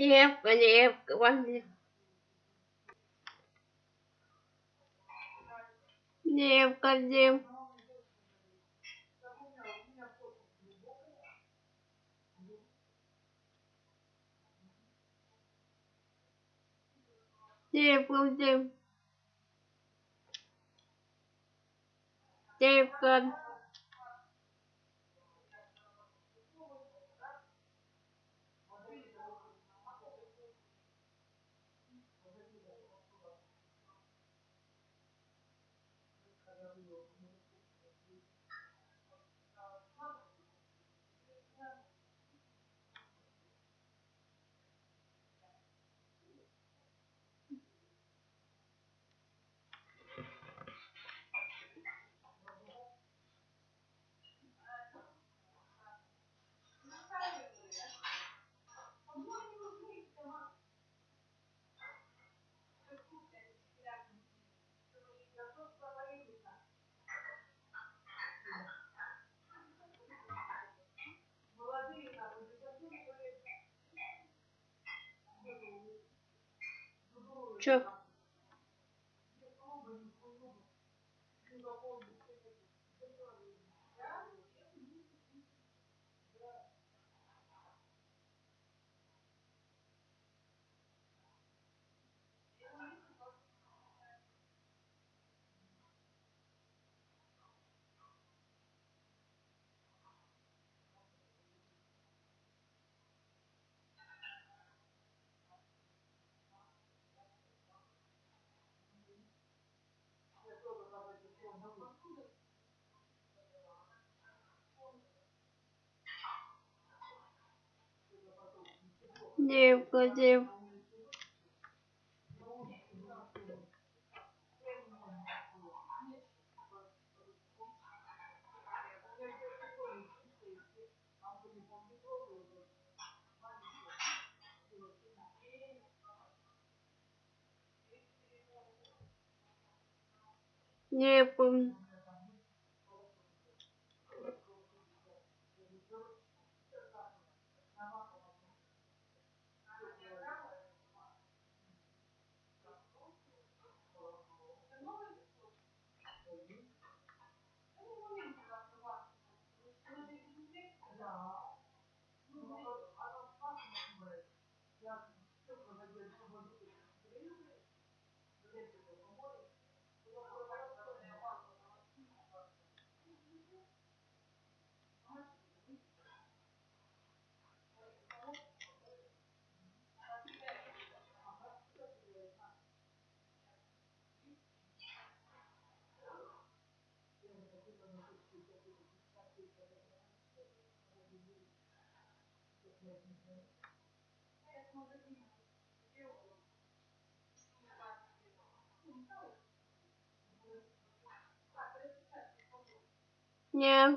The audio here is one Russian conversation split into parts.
Девка, девка, возле. Девка, девка. Девка, девка. çöp. Девка, девка. Nie.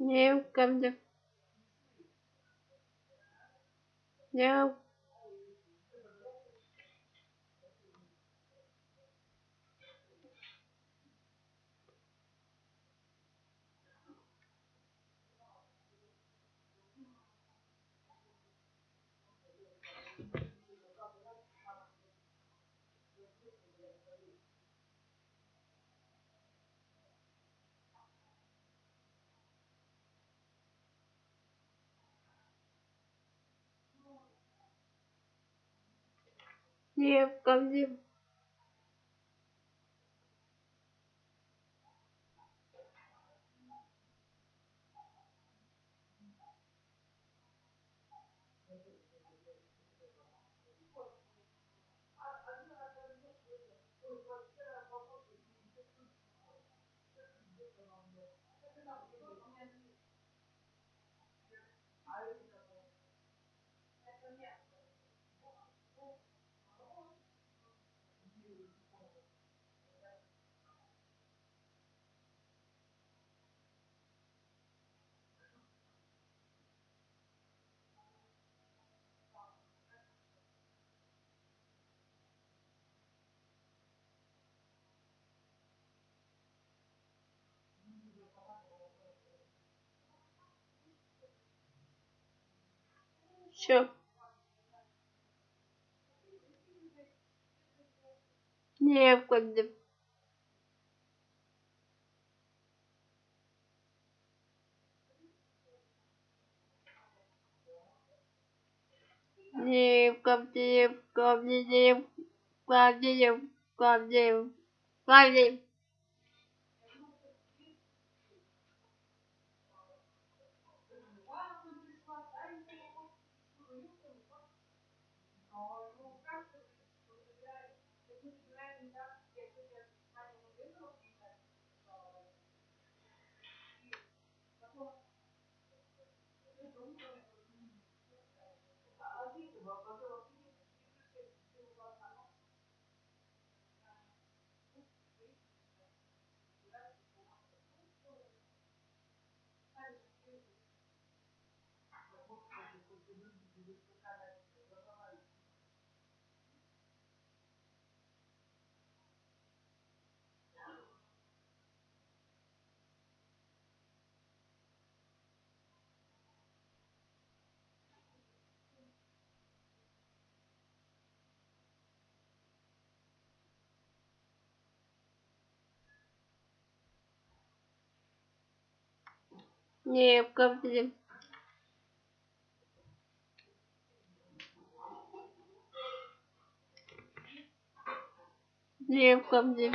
Welcome to Welcome все в камне. Все. Некогда. Девка, В девка, В девка, В девка. Не, в девка мне.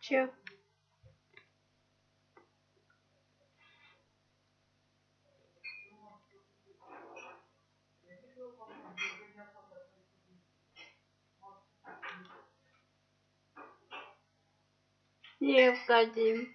Чего? необходим.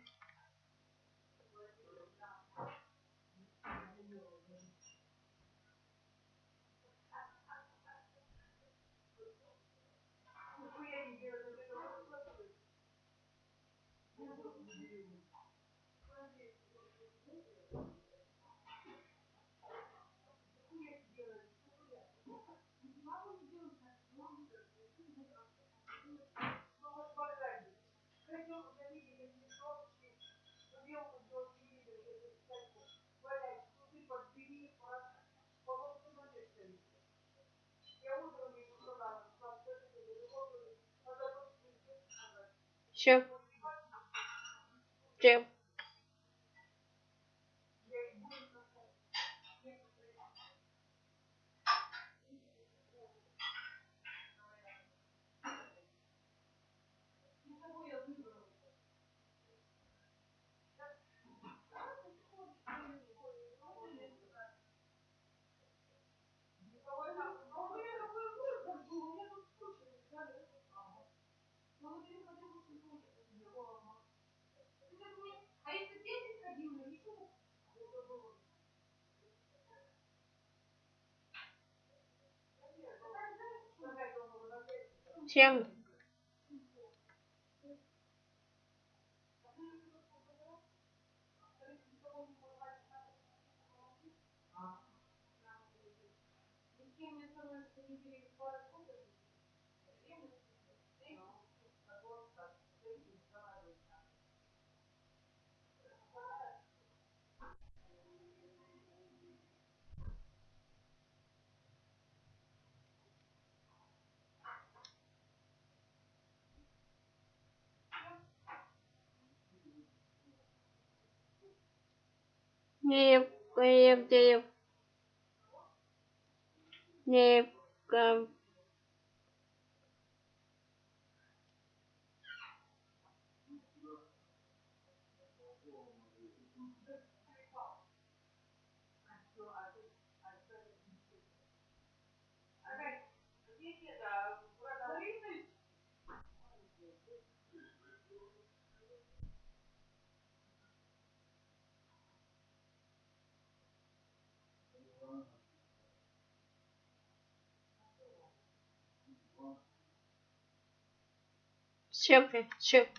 Thank you. Все все чем Не поедем. Не ком. Все, все.